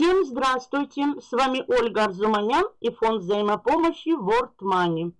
Всем здравствуйте! С вами Ольга Арзуманян и фонд взаимопомощи World Money.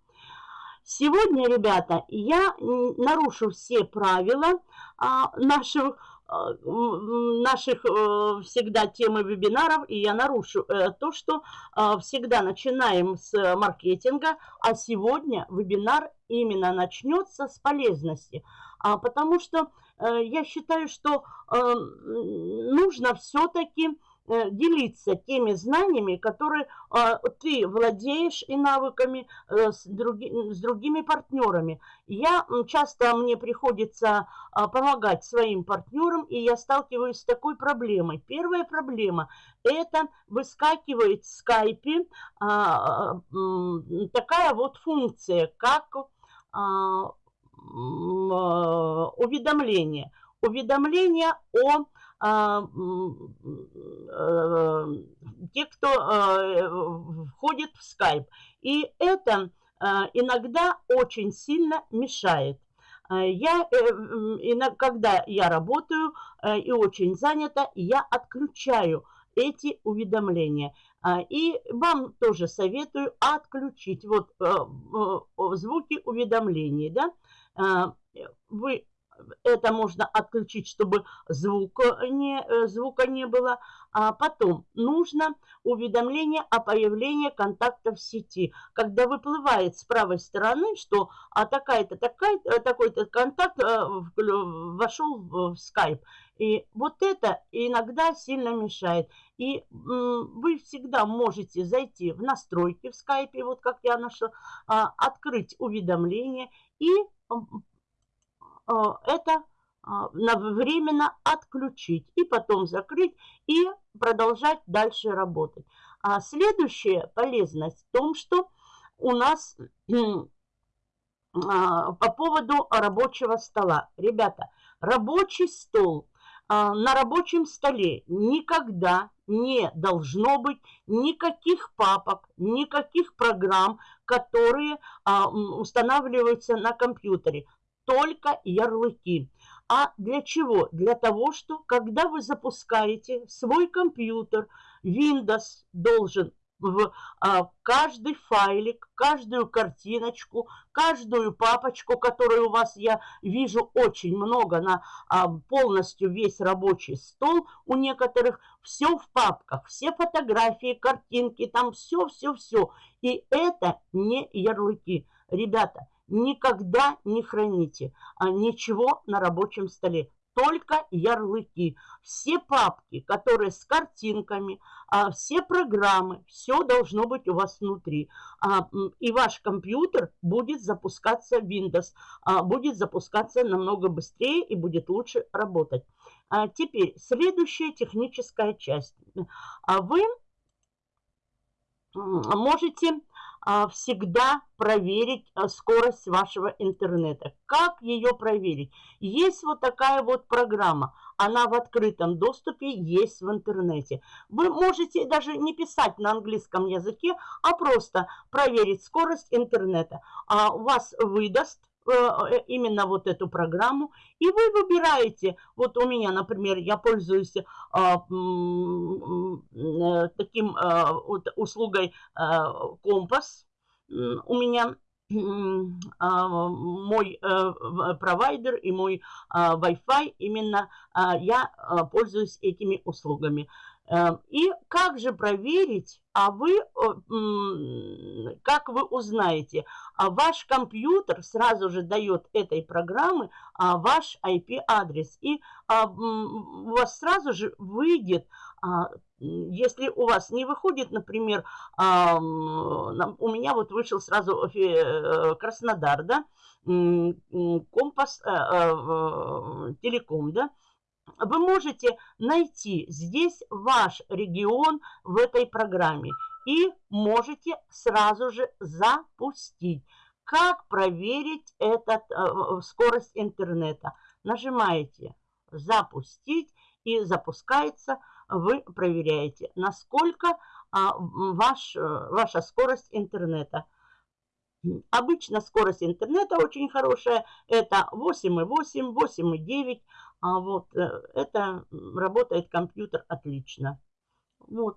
Сегодня, ребята, я нарушу все правила а, наших, а, наших а, всегда темы вебинаров, и я нарушу а, то, что а, всегда начинаем с маркетинга, а сегодня вебинар именно начнется с полезности, а, потому что а, я считаю, что а, нужно все-таки делиться теми знаниями, которые а, ты владеешь и навыками э, с, други, с другими партнерами. Я часто мне приходится а, помогать своим партнерам, и я сталкиваюсь с такой проблемой. Первая проблема – это выскакивает в скайпе а, такая вот функция, как уведомление. Уведомление о э, те, кто э, входит в скайп. И это э, иногда очень сильно мешает. Я, когда я работаю и очень занята, я отключаю эти уведомления. И вам тоже советую отключить вот звуки уведомлений. Да? Вы это можно отключить, чтобы звука не, э, звука не было. А потом нужно уведомление о появлении контакта в сети. Когда выплывает с правой стороны, что а такая-то, такая, э, такой-то контакт э, вошел в скайп. И вот это иногда сильно мешает. И вы всегда можете зайти в настройки в скайпе, вот как я нашла, а, открыть уведомление и это а, временно отключить и потом закрыть и продолжать дальше работать. А следующая полезность в том, что у нас а, по поводу рабочего стола. Ребята, рабочий стол на рабочем столе никогда не должно быть никаких папок, никаких программ, которые устанавливаются на компьютере только ярлыки. А для чего? Для того, что когда вы запускаете свой компьютер, Windows должен в а, каждый файлик, каждую картиночку, каждую папочку, которую у вас, я вижу, очень много на а, полностью весь рабочий стол у некоторых, все в папках, все фотографии, картинки, там все-все-все. И это не ярлыки. Ребята, никогда не храните а ничего на рабочем столе. Только ярлыки. Все папки, которые с картинками, а, все программы, все должно быть у вас внутри. А, и ваш компьютер будет запускаться Windows, будет запускаться намного быстрее и будет лучше работать. Теперь следующая техническая часть. Вы можете всегда проверить а, скорость вашего интернета. Как ее проверить? Есть вот такая вот программа. Она в открытом доступе есть в интернете. Вы можете даже не писать на английском языке, а просто проверить скорость интернета. А у вас выдаст именно вот эту программу, и вы выбираете, вот у меня, например, я пользуюсь а, э, таким а, вот, услугой а, Компас, у меня а, мой провайдер и мой Wi-Fi, именно я пользуюсь этими услугами. Эм, и как же проверить, а вы, как вы узнаете, а ваш компьютер сразу же дает этой программы а, ваш IP-адрес. И а, у вас сразу же выйдет, если у вас не выходит, например, у меня вот вышел сразу э, Краснодар, да, Компас, э, э, Телеком, да, вы можете найти здесь ваш регион в этой программе и можете сразу же запустить. Как проверить этот, э, скорость интернета? Нажимаете «Запустить» и запускается. Вы проверяете, насколько а, ваш, э, ваша скорость интернета. Обычно скорость интернета очень хорошая. Это 8,8, 8,9. А вот э, это работает компьютер отлично. Вот.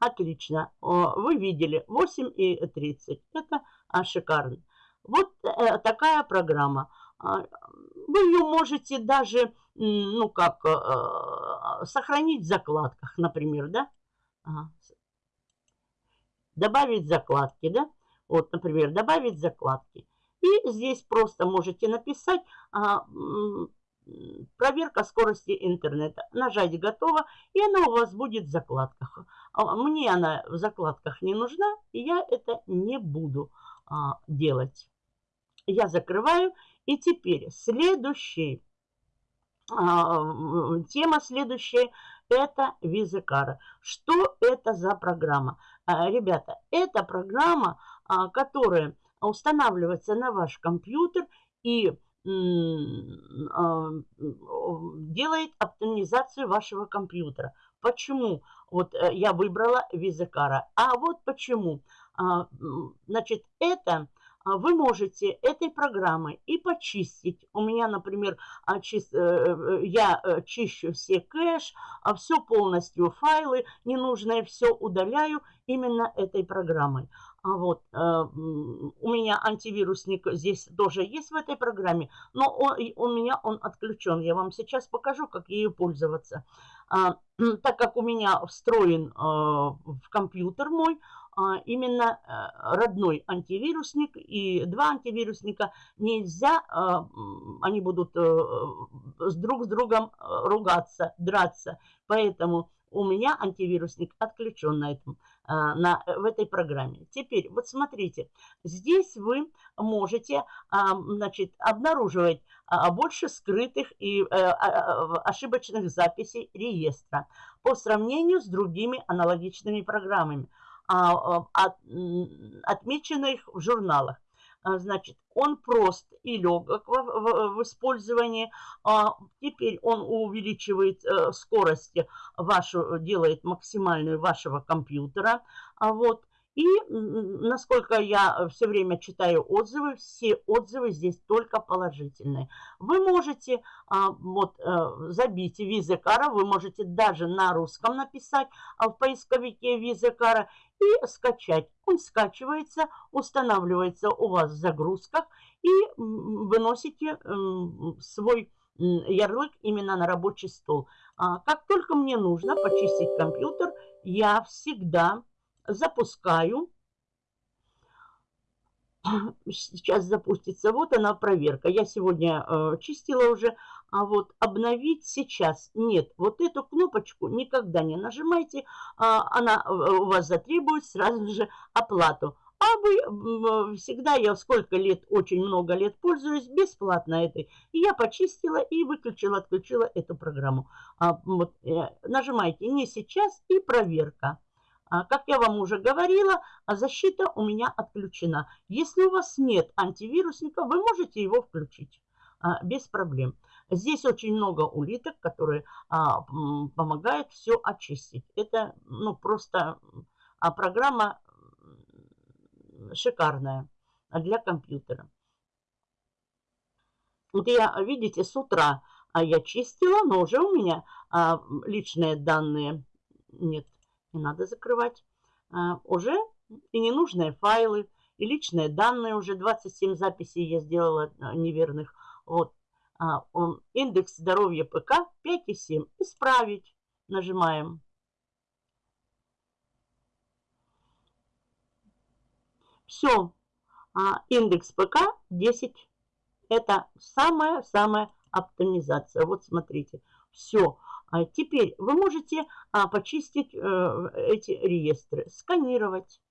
Отлично. Вы видели 8 и 30. Это а, шикарно. Вот э, такая программа. А, вы ее можете даже, ну как, э, сохранить в закладках, например, да? Добавить закладки, да? Вот, например, добавить закладки. И здесь просто можете написать а, проверка скорости интернета. Нажать «Готово», и она у вас будет в закладках. А, мне она в закладках не нужна, и я это не буду а, делать. Я закрываю. И теперь следующий, тема следующая – это визикара. Что это за программа? Ребята, это программа, которая устанавливается на ваш компьютер и а, делает оптимизацию вашего компьютера. Почему? Вот э, я выбрала Визакара. А вот почему. А, значит, это а, вы можете этой программой и почистить. У меня, например, э, э, я чищу все кэш, все полностью файлы ненужные, все удаляю именно этой программой. А вот э, у меня антивирусник здесь тоже есть в этой программе, но он, у меня он отключен. Я вам сейчас покажу, как ею пользоваться. А, так как у меня встроен э, в компьютер мой, а, именно э, родной антивирусник и два антивирусника нельзя, они будут друг с другом ругаться, драться. Поэтому у меня антивирусник отключен на этом, на, в этой программе. Теперь, вот смотрите, здесь вы можете а, значит, обнаруживать а, больше скрытых и э, ошибочных записей реестра по сравнению с другими аналогичными программами, отмеченных в журналах. А, значит, он прост и легок в, в, в использовании. А, теперь он увеличивает э, скорость вашу, делает максимальную вашего компьютера. А вот. И насколько я все время читаю отзывы, все отзывы здесь только положительные. Вы можете а, вот, а, забить визекара, вы можете даже на русском написать а в поисковике визекара и скачать. Он скачивается, устанавливается у вас в загрузках и выносите свой ярлык именно на рабочий стол. А, как только мне нужно почистить компьютер, я всегда запускаю. Сейчас запустится. Вот она проверка. Я сегодня э, чистила уже. А вот обновить сейчас нет. Вот эту кнопочку никогда не нажимайте. А, она э, у вас затребует сразу же оплату. А вы всегда, я сколько лет, очень много лет пользуюсь бесплатно этой. И я почистила и выключила, отключила эту программу. А, вот, э, нажимайте не сейчас и проверка. А, как я вам уже говорила, а защита у меня отключена. Если у вас нет антивирусника, вы можете его включить а, без проблем. Здесь очень много улиток, которые помогают все очистить. Это ну, просто программа шикарная для компьютера. Вот я, видите, с утра я чистила, но уже у меня личные данные нет не надо закрывать. А, уже и ненужные файлы, и личные данные, уже 27 записей я сделала а, неверных. Вот. А, индекс здоровья ПК 5,7. Исправить. Нажимаем. Все. Индекс ПК 10. Это самая-самая оптимизация. Вот смотрите. Все. А теперь вы можете а, почистить э, эти реестры, сканировать.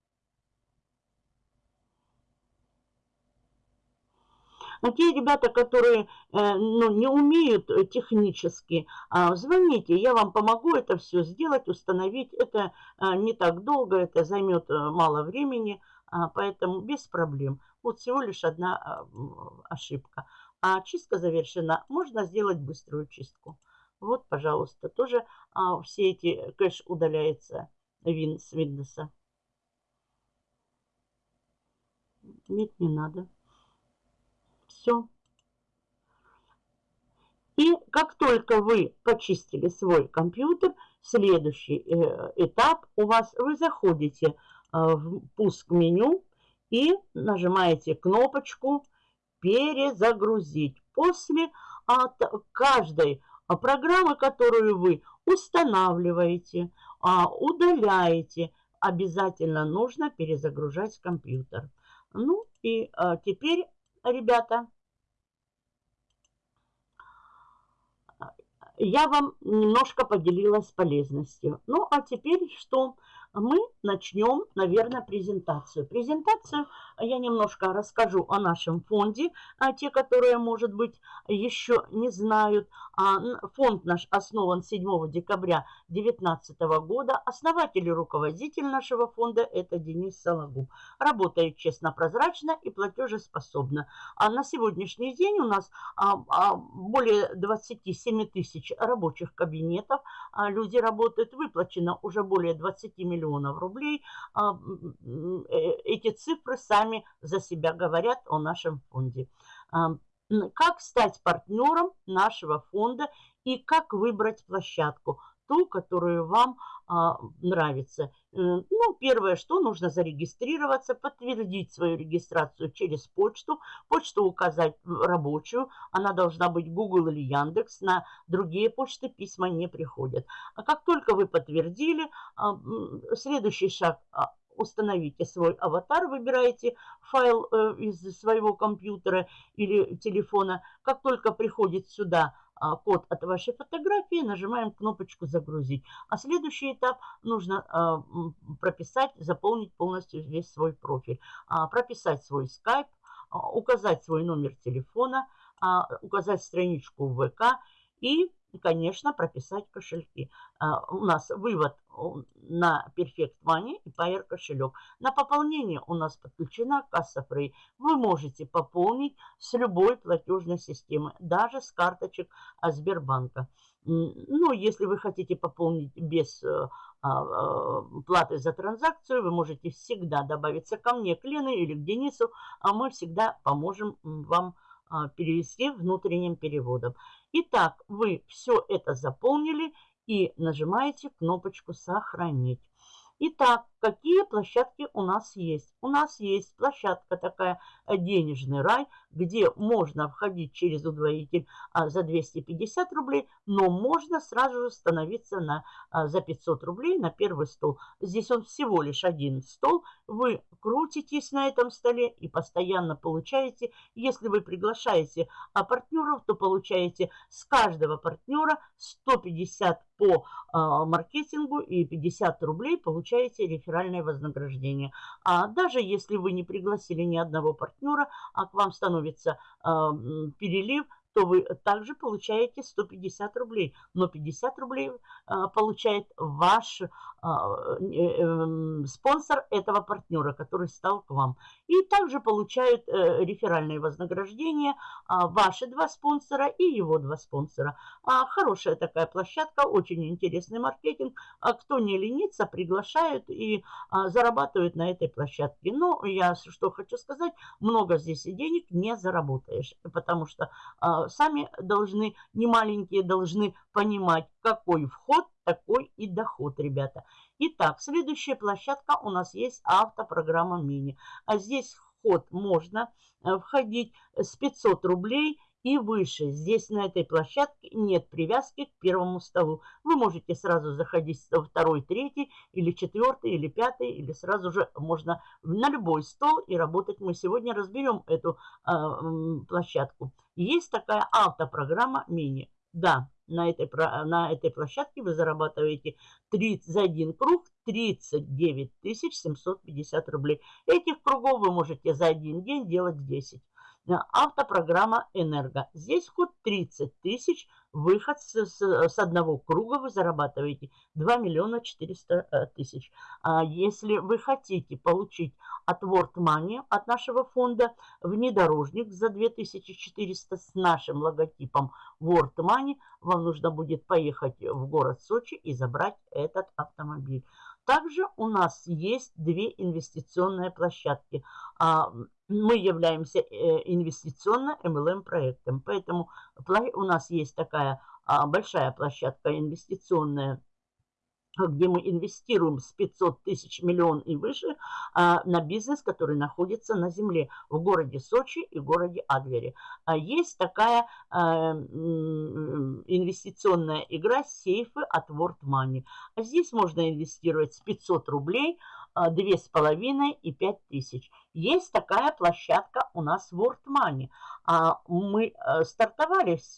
Но те ребята, которые э, ну, не умеют технически, а, звоните, я вам помогу это все сделать, установить. Это а, не так долго, это займет а, мало времени, а, поэтому без проблем. Вот всего лишь одна а, ошибка. А чистка завершена. Можно сделать быструю чистку. Вот, пожалуйста, тоже а, все эти кэш удаляется вин, с Windows. Нет, не надо. Все. И как только вы почистили свой компьютер, следующий э, этап у вас, вы заходите э, в пуск меню и нажимаете кнопочку «Перезагрузить». После от каждой программы, которую вы устанавливаете, а, удаляете, обязательно нужно перезагружать компьютер. Ну и а, теперь, ребята, я вам немножко поделилась полезностью. Ну, а теперь что? Мы начнем, наверное, презентацию. Презентацию я немножко расскажу о нашем фонде. А те, которые, может быть, еще не знают. А, фонд наш основан 7 декабря 2019 года. Основатель и руководитель нашего фонда – это Денис Сологуб. Работает честно, прозрачно и платежеспособно. А на сегодняшний день у нас а, более 27 тысяч рабочих кабинетов. Люди работают, выплачено уже более 20 миллионов рублей. Э, эти цифры сами за себя говорят о нашем фонде как стать партнером нашего фонда и как выбрать площадку, ту, которую вам а, нравится. Э, ну, первое, что нужно зарегистрироваться, подтвердить свою регистрацию через почту, почту указать рабочую, она должна быть Google или Яндекс, на другие почты письма не приходят. А как только вы подтвердили, а, следующий шаг а, установите свой аватар, выбираете файл э, из своего компьютера или телефона. Как только приходит сюда код от вашей фотографии, нажимаем кнопочку «Загрузить». А следующий этап нужно а, прописать, заполнить полностью весь свой профиль. А, прописать свой скайп, указать свой номер телефона, указать страничку в ВК и и, конечно, прописать кошельки. А, у нас вывод на Perfect Money и Payer кошелек. На пополнение у нас подключена касса Free. Вы можете пополнить с любой платежной системы, даже с карточек Сбербанка. Ну, если вы хотите пополнить без э, а, а, платы за транзакцию, вы можете всегда добавиться ко мне, к Лене или к Денису, а мы всегда поможем вам перевести внутренним переводом. Итак, вы все это заполнили и нажимаете кнопочку «Сохранить». Итак, какие площадки у нас есть? У нас есть площадка такая «Денежный рай», где можно входить через удвоитель а, за 250 рублей, но можно сразу же становиться на, а, за 500 рублей на первый стол. Здесь он всего лишь один стол. Вы крутитесь на этом столе и постоянно получаете, если вы приглашаете а, партнеров, то получаете с каждого партнера 150 по маркетингу и 50 рублей получаете реферальное вознаграждение. А даже если вы не пригласили ни одного партнера, а к вам становится а, перелив, то вы также получаете 150 рублей. Но 50 рублей а, получает ваш а, э, э, спонсор этого партнера, который стал к вам. И также получают э, реферальные вознаграждения а, ваши два спонсора и его два спонсора. Хорошая такая площадка, очень интересный маркетинг. Кто не ленится, приглашают и зарабатывают на этой площадке. Но я что хочу сказать, много здесь и денег не заработаешь, потому что сами должны, не маленькие, должны понимать, какой вход, такой и доход, ребята. Итак, следующая площадка у нас есть автопрограмма мини. А здесь вход можно э, входить с 500 рублей и выше. Здесь на этой площадке нет привязки к первому столу. Вы можете сразу заходить во второй, третий, или четвертый, или пятый, или сразу же можно на любой стол и работать. Мы сегодня разберем эту э, площадку. Есть такая автопрограмма мини. Да, на этой, на этой площадке вы зарабатываете 30, за один круг 39 750 рублей. Этих кругов вы можете за один день делать 10 автопрограмма «Энерго». Здесь ход 30 тысяч, выход с, с, с одного круга вы зарабатываете 2 миллиона 400 э, тысяч. А если вы хотите получить от World Money, от нашего фонда, внедорожник за 2400 с нашим логотипом World Money, вам нужно будет поехать в город Сочи и забрать этот автомобиль. Также у нас есть две инвестиционные площадки. А, мы являемся э, инвестиционно-МЛМ проектом. Поэтому у нас есть такая а, большая площадка инвестиционная где мы инвестируем с 500 тысяч миллион и выше а, на бизнес, который находится на земле в городе Сочи и городе Адвере. А есть такая а, инвестиционная игра сейфы от World Money. А здесь можно инвестировать с 500 рублей – две с половиной и пять тысяч. Есть такая площадка у нас в World Money. Мы э, стартовали, с,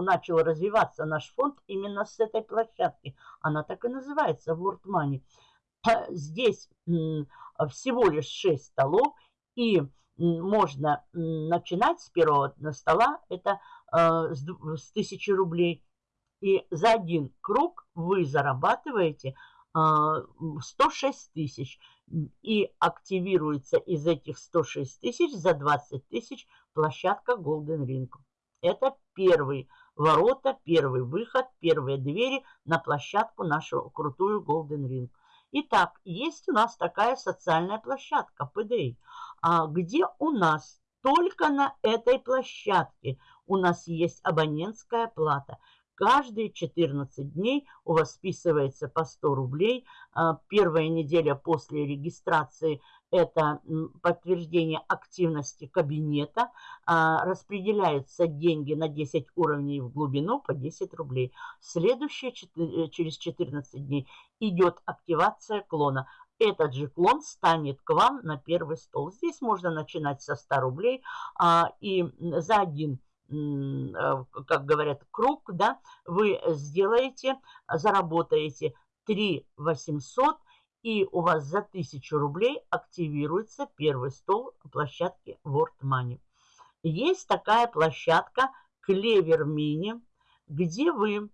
начал развиваться наш фонд именно с этой площадки. Она так и называется World Money. Здесь всего лишь 6 столов и можно начинать с первого стола, это э, с 1000 рублей. И за один круг вы зарабатываете 106 тысяч. И активируется из этих 106 тысяч за 20 тысяч площадка Golden Ring. Это первый ворота, первый выход, первые двери на площадку нашу крутую Golden Ring. Итак, есть у нас такая социальная площадка PDA, а, где у нас только на этой площадке у нас есть абонентская плата – Каждые 14 дней у вас списывается по 100 рублей. А, первая неделя после регистрации – это подтверждение активности кабинета. А, распределяются деньги на 10 уровней в глубину по 10 рублей. Следующие э, через 14 дней идет активация клона этот же клон станет к вам на первый стол. Здесь можно начинать со 100 рублей а, и за один как говорят, круг, да, вы сделаете, заработаете 3 800, и у вас за 1000 рублей активируется первый стол площадки World Money. Есть такая площадка Clever Mini, где вы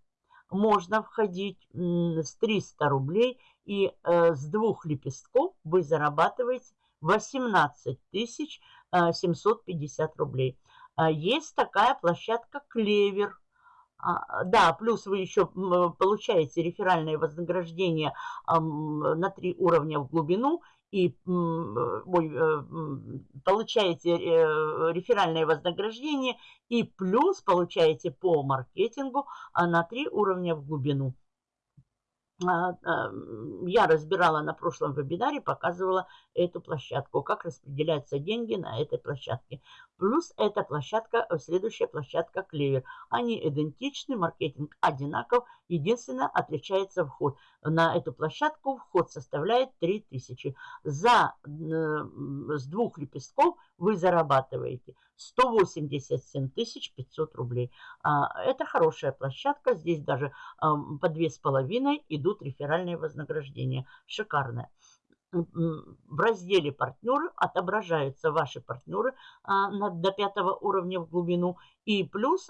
можно входить с 300 рублей, и э, с двух лепестков вы зарабатываете 18 750 рублей. А, есть такая площадка «Клевер». А, да, плюс вы еще получаете реферальное вознаграждение на три уровня в глубину и э, получаете э, реферальное вознаграждение и плюс получаете по маркетингу а, на три уровня в глубину. А, я разбирала на прошлом вебинаре, показывала эту площадку, как распределяются деньги на этой площадке. Плюс эта площадка, следующая площадка Клевер. Они идентичны, маркетинг одинаков, единственное отличается вход. На эту площадку вход составляет 3000. За, э, с двух лепестков вы зарабатываете 187 500 рублей. А, это хорошая площадка, здесь даже по две с половиной идут реферальные вознаграждения. Шикарная в разделе «Партнеры» отображаются ваши партнеры а, до пятого уровня в глубину. И плюс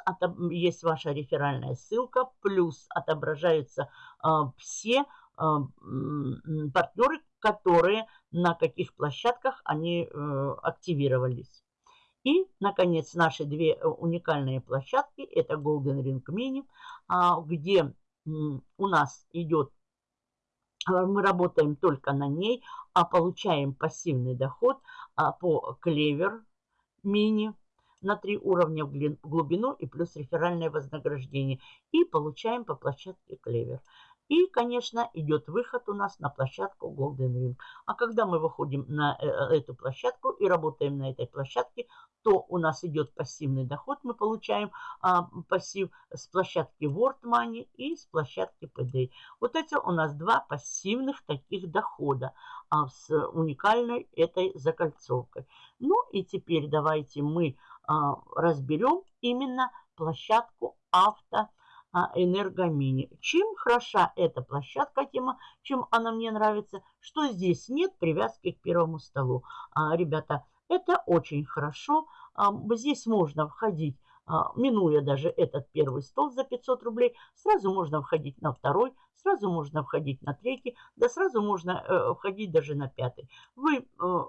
есть ваша реферальная ссылка, плюс отображаются а, все а, партнеры, которые на каких площадках они а, активировались. И, наконец, наши две э, уникальные площадки, это Golden Ring Mini, где у нас идет мы работаем только на ней, а получаем пассивный доход а, по клевер мини на три уровня в глубину и плюс реферальное вознаграждение. И получаем по площадке клевер. И, конечно, идет выход у нас на площадку Golden Ring. А когда мы выходим на э, э, эту площадку и работаем на этой площадке, то у нас идет пассивный доход. Мы получаем а, пассив с площадки World Money и с площадки PD. Вот эти у нас два пассивных таких дохода а, с уникальной этой закольцовкой. Ну и теперь давайте мы а, разберем именно площадку авто энергомини. Чем хороша эта площадка, тема, чем она мне нравится, что здесь нет привязки к первому столу. А, ребята, это очень хорошо. Здесь можно входить минуя даже этот первый стол за 500 рублей, сразу можно входить на второй, сразу можно входить на третий, да сразу можно э, входить даже на пятый. Вы э,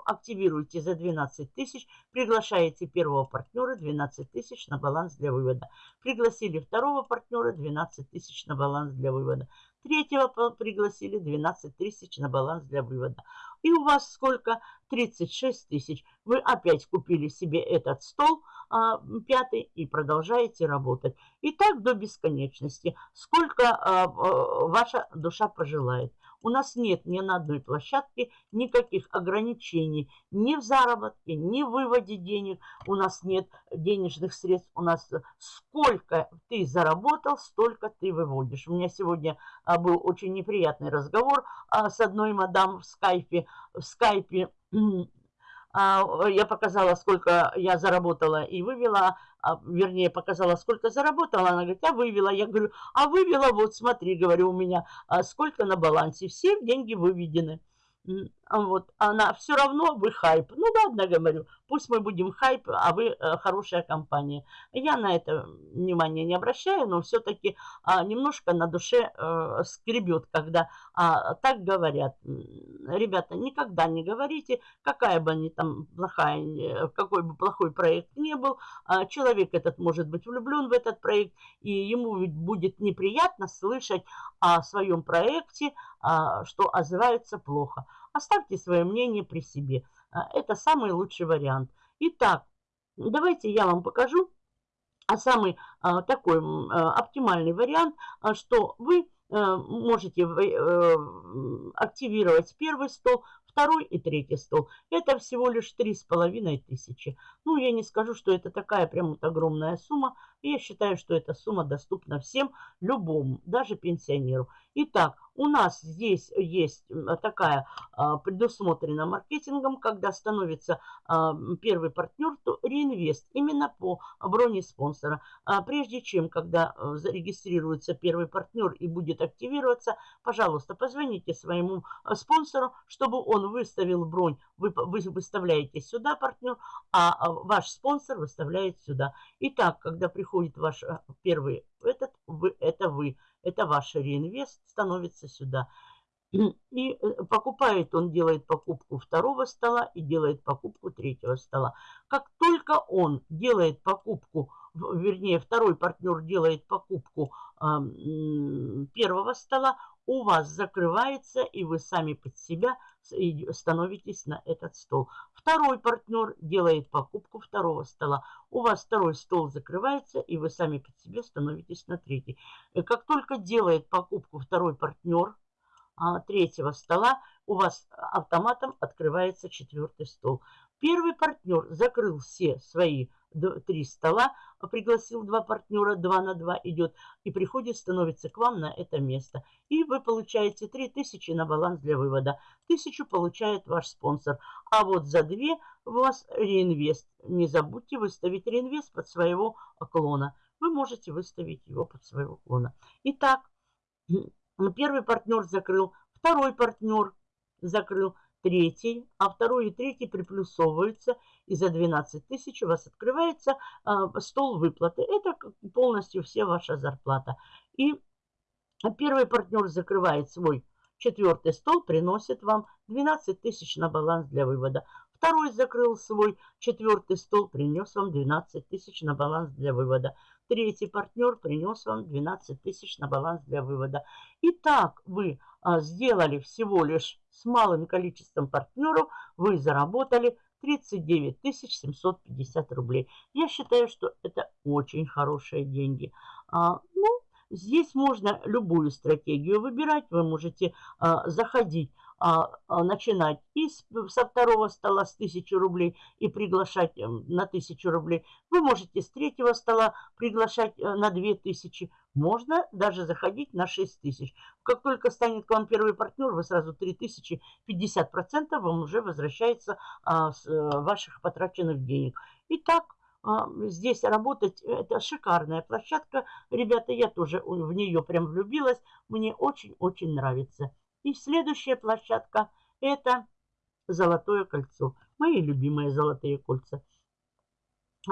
активируете за 12 тысяч, приглашаете первого партнера 12 тысяч на баланс для вывода. Пригласили второго партнера 12 тысяч на баланс для вывода. Третьего пригласили 12 тысяч на баланс для вывода. И у вас сколько? 36 тысяч. Вы опять купили себе этот стол а, пятый и продолжаете работать. И так до бесконечности. Сколько а, а, ваша душа пожелает. У нас нет ни на одной площадке никаких ограничений ни в заработке, ни в выводе денег. У нас нет денежных средств. У нас сколько ты заработал, столько ты выводишь. У меня сегодня а, был очень неприятный разговор а, с одной мадам в скайпе. В скайпе я показала, сколько я заработала и вывела, а, вернее, показала, сколько заработала. Она говорит, а вывела. Я говорю, а вывела, вот смотри, говорю, у меня а сколько на балансе. Все деньги выведены. Вот, она все равно вы хайп. Ну ладно, говорю, пусть мы будем хайп, а вы э, хорошая компания. Я на это внимание не обращаю, но все-таки а, немножко на душе э, скребет, когда а, так говорят. Ребята, никогда не говорите, какая бы они там плохая, какой бы плохой проект не был, а, человек этот может быть влюблен в этот проект, и ему ведь будет неприятно слышать о своем проекте, а, что отзывается плохо. Оставьте свое мнение при себе. А, это самый лучший вариант. Итак, давайте я вам покажу а самый а, такой оптимальный вариант, что вы а, можете а, активировать первый стол, второй и третий стол. Это всего лишь три с половиной тысячи. Ну, я не скажу, что это такая прям вот огромная сумма. Я считаю, что эта сумма доступна всем, любому, даже пенсионеру. Итак, у нас здесь есть такая а, предусмотрена маркетингом, когда становится а, первый партнер, то реинвест именно по броне спонсора. А прежде чем, когда а, зарегистрируется первый партнер и будет активироваться, пожалуйста, позвоните своему а, спонсору, чтобы он выставил бронь. Вы, вы выставляете сюда партнер, а, а ваш спонсор выставляет сюда. Итак, когда приходит ваш первый этот, вы, это вы это ваш реинвест, становится сюда. И э, покупает, он делает покупку второго стола и делает покупку третьего стола. Как только он делает покупку, вернее, второй партнер делает покупку э, первого стола, у вас закрывается, и вы сами под себя становитесь на этот стол. Второй партнер делает покупку второго стола. У вас второй стол закрывается, и вы сами под себя становитесь на третий. И как только делает покупку второй партнер а, третьего стола, у вас автоматом открывается четвертый стол. Первый партнер закрыл все свои три стола, пригласил два партнера, два на два идет, и приходит, становится к вам на это место. И вы получаете 3000 на баланс для вывода. Тысячу получает ваш спонсор. А вот за две у вас реинвест. Не забудьте выставить реинвест под своего клона. Вы можете выставить его под своего клона. Итак, первый партнер закрыл, второй партнер закрыл, третий, а второй и третий приплюсовываются, и за 12 тысяч у вас открывается э, стол выплаты. Это полностью все ваша зарплата. И первый партнер закрывает свой четвертый стол, приносит вам 12 тысяч на баланс для вывода. Второй закрыл свой четвертый стол, принес вам 12 тысяч на баланс для вывода. Третий партнер принес вам 12 тысяч на баланс для вывода. Итак, вы а, сделали всего лишь с малым количеством партнеров, вы заработали 39 750 рублей. Я считаю, что это очень хорошие деньги. А, ну, здесь можно любую стратегию выбирать. Вы можете а, заходить начинать и со второго стола с 1000 рублей и приглашать э, на 1000 рублей. Вы можете с третьего стола приглашать э, на 2000. Можно даже заходить на 6000. Как только станет к вам первый партнер, вы сразу 3000, 50% вам уже возвращается а, с а, ваших потраченных денег. Итак, а, здесь работать, это шикарная площадка. Ребята, я тоже в нее прям влюбилась. Мне очень-очень нравится. И следующая площадка – это Золотое кольцо. Мои любимые золотые кольца.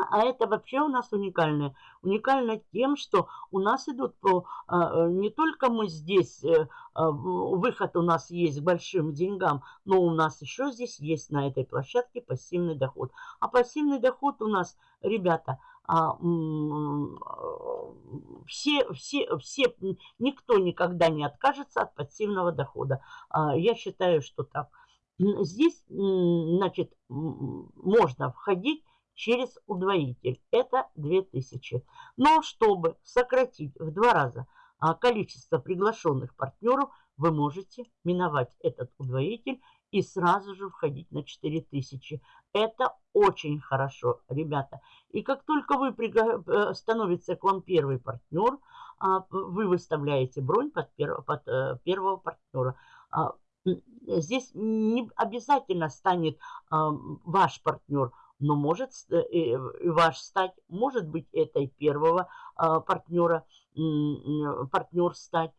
А это вообще у нас уникальное. Уникально тем, что у нас идут по... А, не только мы здесь, э, а, выход у нас есть к большим деньгам, но у нас еще здесь есть на этой площадке пассивный доход. А пассивный доход у нас, ребята, все, все, все, никто никогда не откажется от пассивного дохода. А, я считаю, что так. Здесь, значит, можно входить через удвоитель. Это 2000. Но чтобы сократить в два раза а, количество приглашенных партнеров, вы можете миновать этот удвоитель и сразу же входить на 4000. Это очень хорошо, ребята. И как только вы э, становится к вам первый партнер, а, вы выставляете бронь под, перв, под э, первого партнера. А, здесь не обязательно станет а, ваш партнер, но может и ваш стать, может быть, этой первого партнера, партнер стать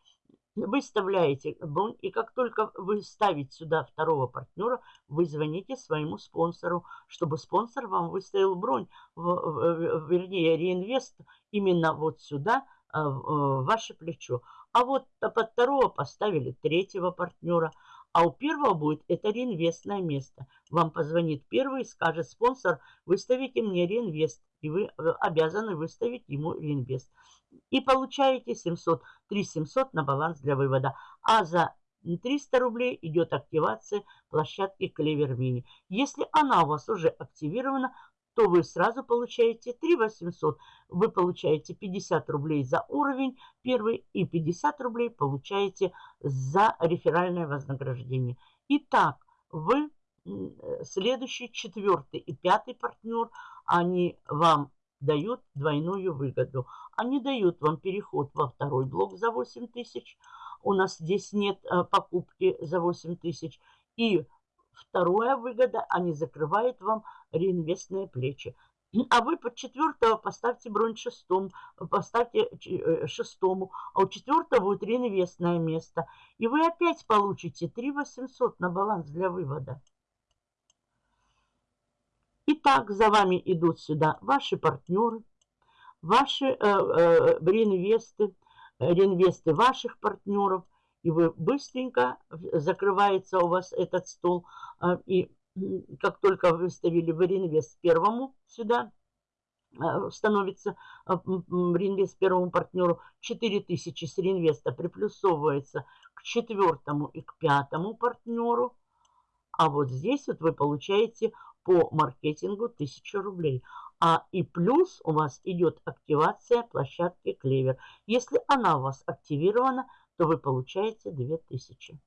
выставляете бронь, и как только вы ставите сюда второго партнера, вы звоните своему спонсору, чтобы спонсор вам выставил бронь, вернее, реинвест именно вот сюда, а, в ваше плечо. А вот под второго поставили третьего партнера, а у первого будет это реинвестное место. Вам позвонит первый и скажет, спонсор, выставите мне реинвест, и вы э, обязаны выставить ему реинвест и получаете 700, 3700 на баланс для вывода. А за 300 рублей идет активация площадки Клевер Мини. Если она у вас уже активирована, то вы сразу получаете 3 800. Вы получаете 50 рублей за уровень первый и 50 рублей получаете за реферальное вознаграждение. Итак, вы следующий, четвертый и пятый партнер, они вам дают двойную выгоду. Они дают вам переход во второй блок за 8 тысяч. У нас здесь нет э, покупки за 8 тысяч. И вторая выгода, они закрывают вам реинвестные плечи. А вы под четвертого поставьте бронь шестом, поставьте э, шестому, а у четвертого будет реинвестное место. И вы опять получите 3 800 на баланс для вывода. Итак, за вами идут сюда ваши партнеры, ваши э, э, реинвесты, реинвесты ваших партнеров, и вы быстренько закрывается у вас этот стол, э, и как только выставили вы реинвест первому сюда, э, становится э, реинвест первому партнеру 4000 с реинвеста приплюсовывается к четвертому и к пятому партнеру. А вот здесь вот вы получаете по маркетингу 1000 рублей. А и плюс у вас идет активация площадки Клевер. Если она у вас активирована, то вы получаете 2000.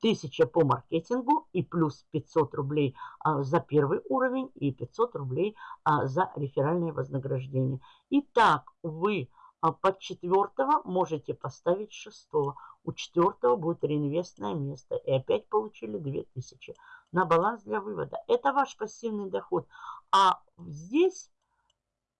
1000 по маркетингу и плюс 500 рублей а, за первый уровень и 500 рублей а, за реферальное вознаграждение. Итак, вы а под четвертого можете поставить шестого. У четвертого будет реинвестное место. И опять получили 2000 на баланс для вывода. Это ваш пассивный доход. А здесь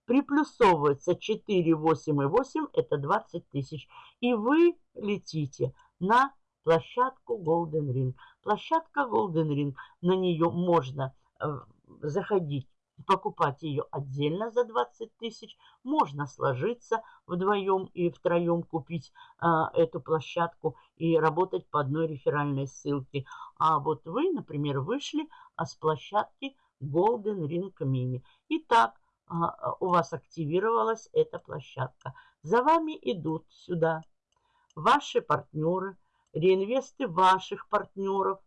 приплюсовывается 4, 8 и 8. Это 20 тысяч. И вы летите на площадку Golden Ring. Площадка Golden Ring. На нее можно э, заходить покупать ее отдельно за 20 тысяч. Можно сложиться вдвоем и втроем купить а, эту площадку и работать по одной реферальной ссылке. А вот вы, например, вышли а, с площадки Golden Ring Mini. Итак, а, у вас активировалась эта площадка. За вами идут сюда ваши партнеры, реинвесты ваших партнеров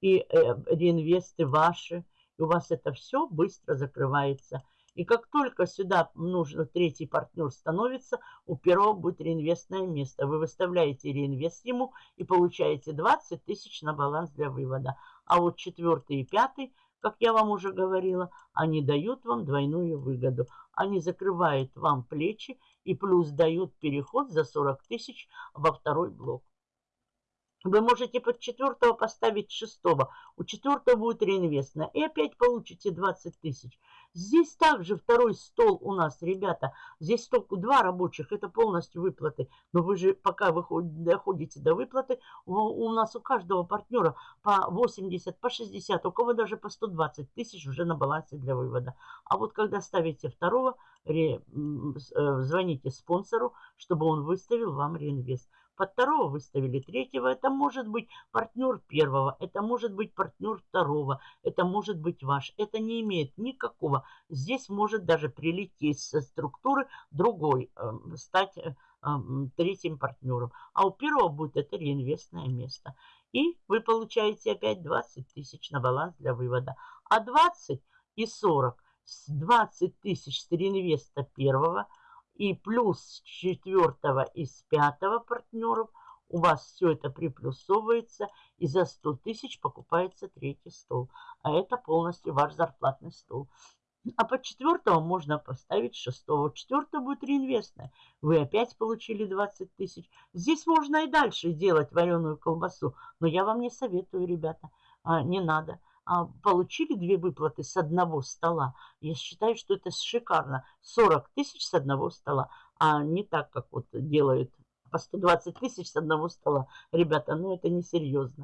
и э, реинвесты ваши – и у вас это все быстро закрывается. И как только сюда нужно третий партнер становится, у первого будет реинвестное место. Вы выставляете реинвест ему и получаете 20 тысяч на баланс для вывода. А вот четвертый и пятый, как я вам уже говорила, они дают вам двойную выгоду. Они закрывают вам плечи и плюс дают переход за 40 тысяч во второй блок. Вы можете под четвертого поставить шестого. У четвертого будет реинвестная. И опять получите 20 тысяч. Здесь также второй стол у нас, ребята. Здесь только два рабочих. Это полностью выплаты. Но вы же пока вы доходите до выплаты, у нас у каждого партнера по 80, по 60, у кого даже по 120 тысяч уже на балансе для вывода. А вот когда ставите второго, э, звоните спонсору, чтобы он выставил вам реинвест. Под второго выставили третьего. Это может быть партнер первого, это может быть партнер второго, это может быть ваш. Это не имеет никакого. Здесь может даже прилететь со структуры другой, э, стать э, третьим партнером. А у первого будет это реинвестное место. И вы получаете опять 20 тысяч на баланс для вывода. А 20 и 40, 20 тысяч с реинвеста первого и плюс четвертого и с пятого партнеров у вас все это приплюсовывается, и за 100 тысяч покупается третий стол. А это полностью ваш зарплатный стол. А под четвертого можно поставить шестого. Четвертого будет реинвестная. Вы опять получили 20 тысяч. Здесь можно и дальше делать вареную колбасу. Но я вам не советую, ребята. А, не надо. А, получили две выплаты с одного стола. Я считаю, что это шикарно. 40 тысяч с одного стола. А не так, как вот делают по 120 тысяч с одного стола. Ребята, ну это несерьезно.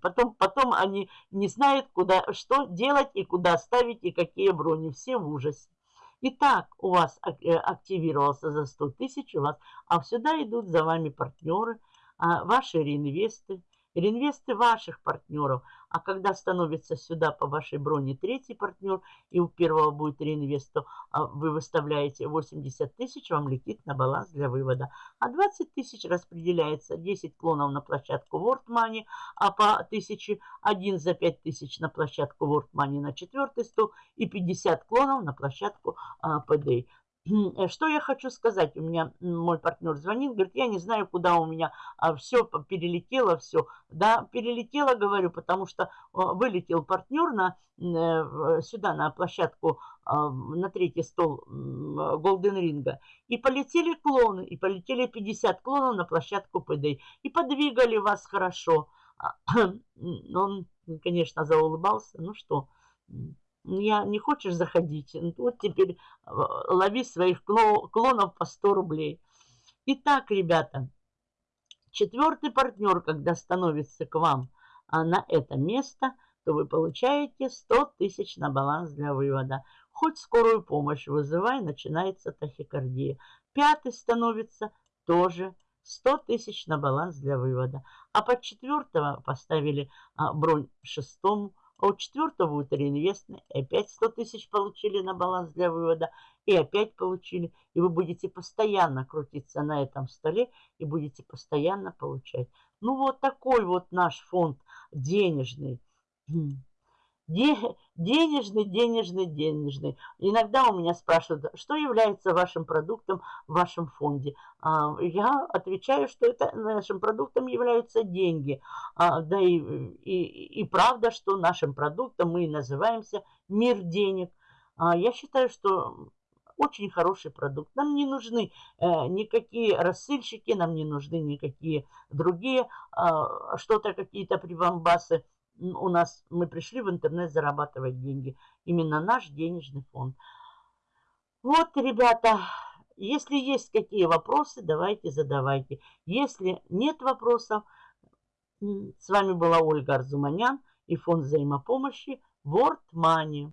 Потом, потом они не знают, куда, что делать и куда ставить, и какие брони. Все в ужасе. Итак, у вас э, активировался за 100 тысяч, у вас, а сюда идут за вами партнеры, а ваши реинвесты, реинвесты ваших партнеров. А когда становится сюда по вашей броне третий партнер, и у первого будет реинвест, то а, вы выставляете 80 тысяч, вам летит на баланс для вывода. А 20 тысяч распределяется 10 клонов на площадку World Money, а по 1000 один за 5 тысяч на площадку World Money на четвертый стол и 50 клонов на площадку а, PDA. Э, что я хочу сказать? У меня мой партнер звонит, говорит, я не знаю, куда у меня а, все перелетело, все. Да, перелетело, говорю, потому что вылетел партнер на, э, сюда, на площадку, а, на третий стол Голден Ринга. И полетели клоны, и полетели 50 клонов на площадку ПД. И подвигали вас хорошо. А, он, конечно, заулыбался. Ну что, я, не хочешь заходить? Ну, вот теперь э, лови своих клонов по 100 рублей. Итак, ребята, четвертый партнер, когда становится к вам а, на это место, то вы получаете 100 тысяч на баланс для вывода. Хоть скорую помощь вызывай, начинается тахикардия. Пятый становится тоже 100 тысяч на баланс для вывода. А под четвертого поставили а, бронь шестому а у четвертого будет реинвестный. И опять 100 тысяч получили на баланс для вывода. И опять получили. И вы будете постоянно крутиться на этом столе. И будете постоянно получать. Ну вот такой вот наш фонд денежный. Денежный, денежный, денежный. Иногда у меня спрашивают, что является вашим продуктом в вашем фонде. А, я отвечаю, что это нашим продуктом являются деньги. А, да и, и, и правда, что нашим продуктом мы называемся мир денег. А, я считаю, что очень хороший продукт. Нам не нужны э, никакие рассыльщики, нам не нужны никакие другие, что-то, какие-то прибамбасы у нас, мы пришли в интернет зарабатывать деньги. Именно наш денежный фонд. Вот, ребята, если есть какие вопросы, давайте задавайте. Если нет вопросов, с вами была Ольга Арзуманян и фонд взаимопомощи World Money.